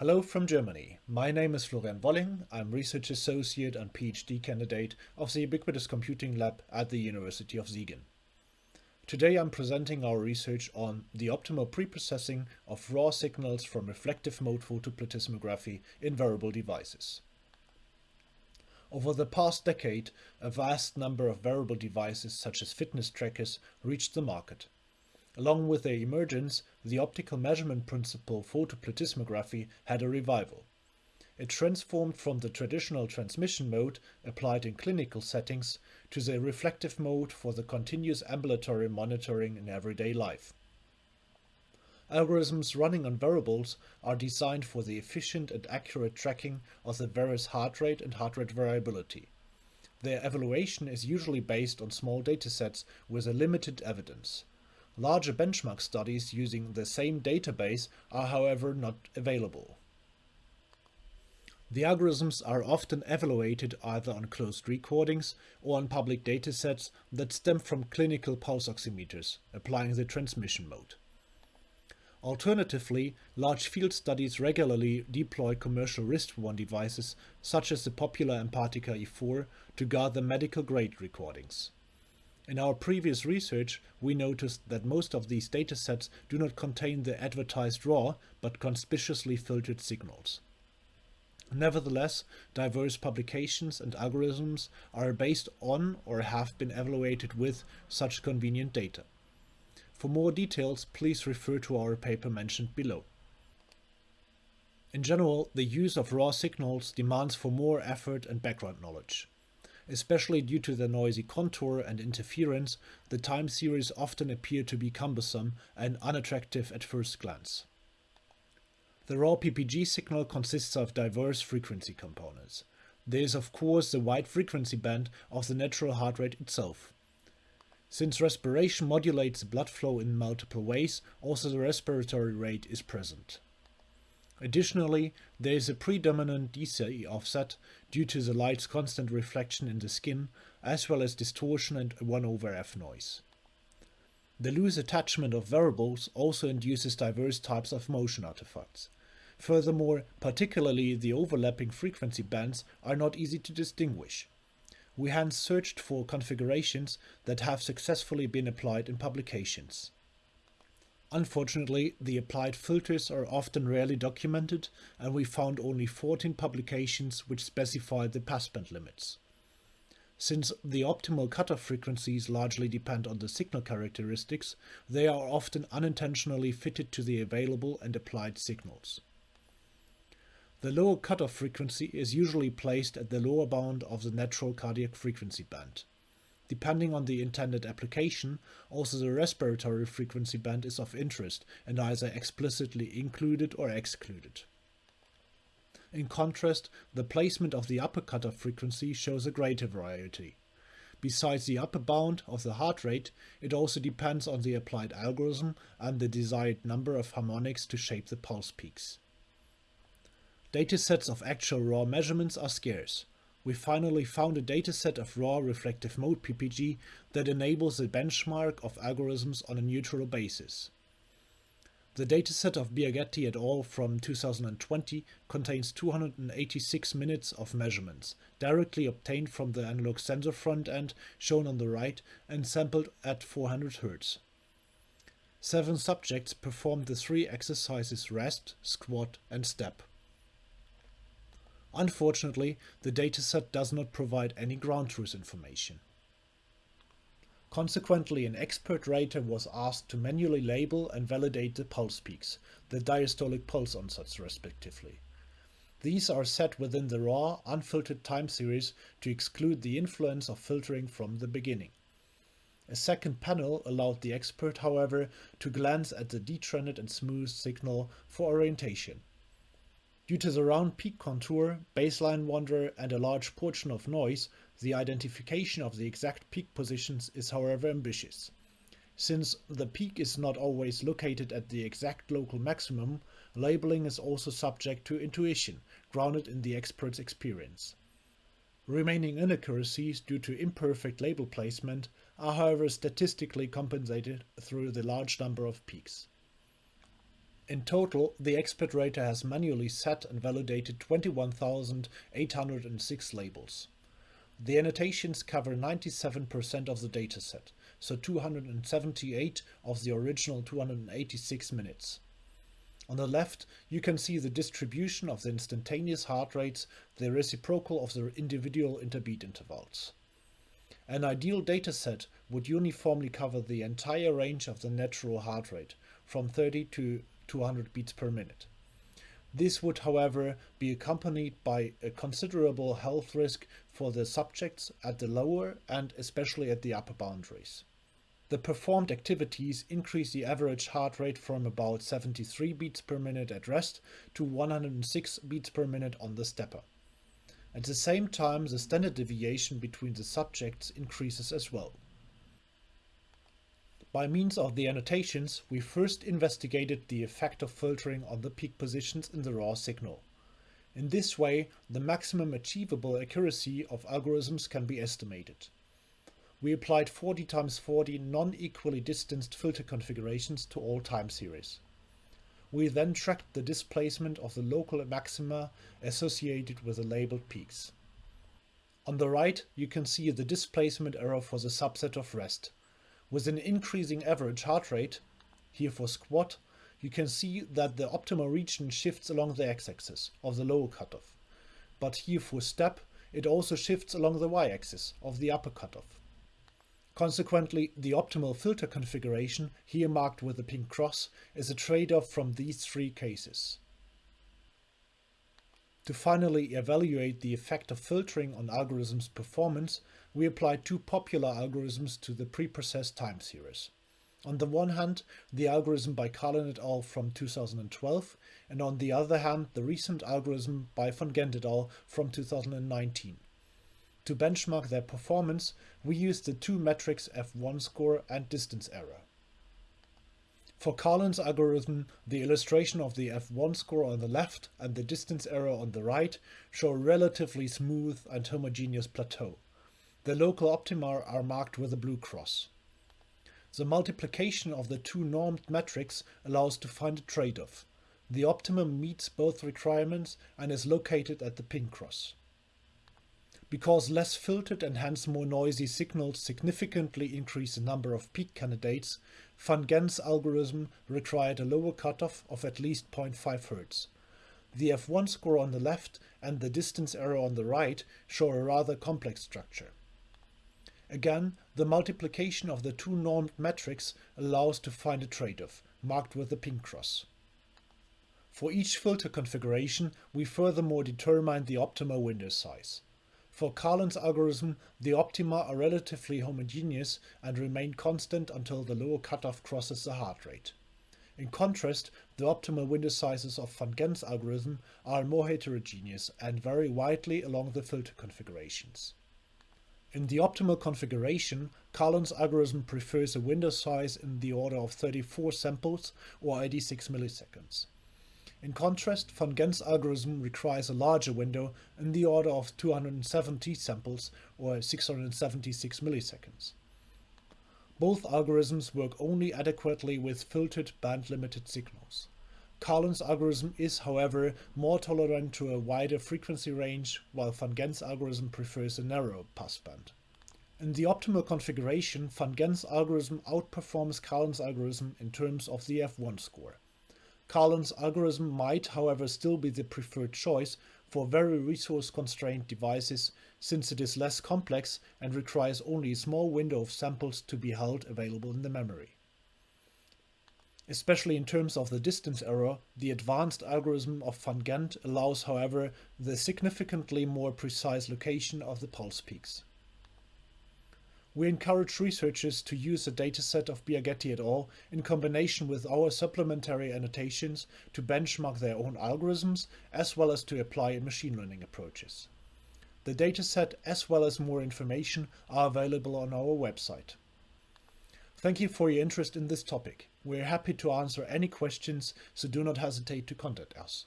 Hello from Germany. My name is Florian Wolling. I'm Research Associate and PhD candidate of the Ubiquitous Computing Lab at the University of Siegen. Today I'm presenting our research on the optimal preprocessing of raw signals from reflective mode photoplethysmography in wearable devices. Over the past decade, a vast number of wearable devices such as fitness trackers reached the market. Along with their emergence, the optical measurement principle photoplethysmography had a revival. It transformed from the traditional transmission mode applied in clinical settings to the reflective mode for the continuous ambulatory monitoring in everyday life. Algorithms running on wearables are designed for the efficient and accurate tracking of the various heart rate and heart rate variability. Their evaluation is usually based on small datasets with a limited evidence. Larger benchmark studies using the same database are however not available. The algorithms are often evaluated either on closed recordings or on public datasets that stem from clinical pulse oximeters, applying the transmission mode. Alternatively, large field studies regularly deploy commercial wrist-worn devices such as the popular Empatica E4 to gather medical-grade recordings. In our previous research, we noticed that most of these datasets do not contain the advertised raw, but conspicuously filtered signals. Nevertheless, diverse publications and algorithms are based on or have been evaluated with such convenient data. For more details, please refer to our paper mentioned below. In general, the use of raw signals demands for more effort and background knowledge. Especially due to their noisy contour and interference, the time series often appear to be cumbersome and unattractive at first glance. The raw PPG signal consists of diverse frequency components. There is of course the wide frequency band of the natural heart rate itself. Since respiration modulates the blood flow in multiple ways, also the respiratory rate is present. Additionally, there is a predominant DC offset due to the light's constant reflection in the skin, as well as distortion and 1 over f noise. The loose attachment of wearables also induces diverse types of motion artifacts. Furthermore, particularly the overlapping frequency bands are not easy to distinguish. We hence searched for configurations that have successfully been applied in publications. Unfortunately, the applied filters are often rarely documented and we found only 14 publications which specify the passband limits. Since the optimal cutoff frequencies largely depend on the signal characteristics, they are often unintentionally fitted to the available and applied signals. The lower cutoff frequency is usually placed at the lower bound of the natural cardiac frequency band. Depending on the intended application, also the respiratory frequency band is of interest and either explicitly included or excluded. In contrast, the placement of the upper cutoff frequency shows a greater variety. Besides the upper bound of the heart rate, it also depends on the applied algorithm and the desired number of harmonics to shape the pulse peaks. Datasets of actual raw measurements are scarce we finally found a dataset of raw reflective mode PPG that enables a benchmark of algorithms on a neutral basis. The dataset of Biagetti et al. from 2020 contains 286 minutes of measurements, directly obtained from the analog sensor front end shown on the right and sampled at 400 Hz. Seven subjects performed the three exercises rest, squat and step. Unfortunately, the dataset does not provide any ground truth information. Consequently, an expert rater was asked to manually label and validate the pulse peaks, the diastolic pulse onsets respectively. These are set within the raw, unfiltered time series to exclude the influence of filtering from the beginning. A second panel allowed the expert, however, to glance at the detrended and smooth signal for orientation. Due to the round peak contour, baseline wander and a large portion of noise, the identification of the exact peak positions is however ambitious. Since the peak is not always located at the exact local maximum, labeling is also subject to intuition, grounded in the expert's experience. Remaining inaccuracies due to imperfect label placement are however statistically compensated through the large number of peaks. In total, the expert rater has manually set and validated 21,806 labels. The annotations cover 97% of the dataset, so 278 of the original 286 minutes. On the left, you can see the distribution of the instantaneous heart rates, the reciprocal of the individual interbeat intervals. An ideal dataset would uniformly cover the entire range of the natural heart rate, from 30 to 200 beats per minute. This would, however, be accompanied by a considerable health risk for the subjects at the lower and especially at the upper boundaries. The performed activities increase the average heart rate from about 73 beats per minute at rest to 106 beats per minute on the stepper. At the same time, the standard deviation between the subjects increases as well. By means of the annotations, we first investigated the effect of filtering on the peak positions in the raw signal. In this way, the maximum achievable accuracy of algorithms can be estimated we applied 40 times 40 non-equally distanced filter configurations to all time series. We then tracked the displacement of the local maxima associated with the labeled peaks. On the right, you can see the displacement error for the subset of rest. With an increasing average heart rate, here for squat, you can see that the optimal region shifts along the x-axis of the lower cutoff. But here for step, it also shifts along the y-axis of the upper cutoff. Consequently, the optimal filter configuration, here marked with a pink cross, is a trade-off from these three cases. To finally evaluate the effect of filtering on algorithms' performance, we apply two popular algorithms to the preprocessed time series. On the one hand, the algorithm by Karlen et al. from 2012, and on the other hand, the recent algorithm by van Gent et al. from 2019. To benchmark their performance, we use the two metrics F1 score and distance error. For Karlen's algorithm, the illustration of the F1 score on the left and the distance error on the right show a relatively smooth and homogeneous plateau. The local optima are marked with a blue cross. The multiplication of the two normed metrics allows to find a trade-off. The optimum meets both requirements and is located at the pin cross. Because less filtered and hence more noisy signals significantly increase the number of peak candidates, Van Gent's algorithm required a lower cutoff of at least 0.5 Hz. The F1 score on the left and the distance error on the right show a rather complex structure. Again, the multiplication of the two normed metrics allows to find a trade-off, marked with the pink cross. For each filter configuration, we furthermore determine the optimal window size. For Karlen's algorithm, the optima are relatively homogeneous and remain constant until the lower cutoff crosses the heart rate. In contrast, the optimal window sizes of Van Gent's algorithm are more heterogeneous and vary widely along the filter configurations. In the optimal configuration, Karlen's algorithm prefers a window size in the order of 34 samples or 86 milliseconds. In contrast, van Gent's algorithm requires a larger window in the order of 270 samples or 676 milliseconds. Both algorithms work only adequately with filtered band-limited signals. Karlen's algorithm is, however, more tolerant to a wider frequency range, while Van Gent's algorithm prefers a narrow passband. In the optimal configuration, Van Gent's algorithm outperforms Karlen's algorithm in terms of the F1 score. Karlen's algorithm might, however, still be the preferred choice for very resource-constrained devices since it is less complex and requires only a small window of samples to be held available in the memory. Especially in terms of the distance error, the advanced algorithm of Van Gent allows, however, the significantly more precise location of the pulse peaks. We encourage researchers to use the dataset of Biagetti et al. in combination with our supplementary annotations to benchmark their own algorithms as well as to apply machine learning approaches. The dataset as well as more information are available on our website. Thank you for your interest in this topic. We are happy to answer any questions, so do not hesitate to contact us.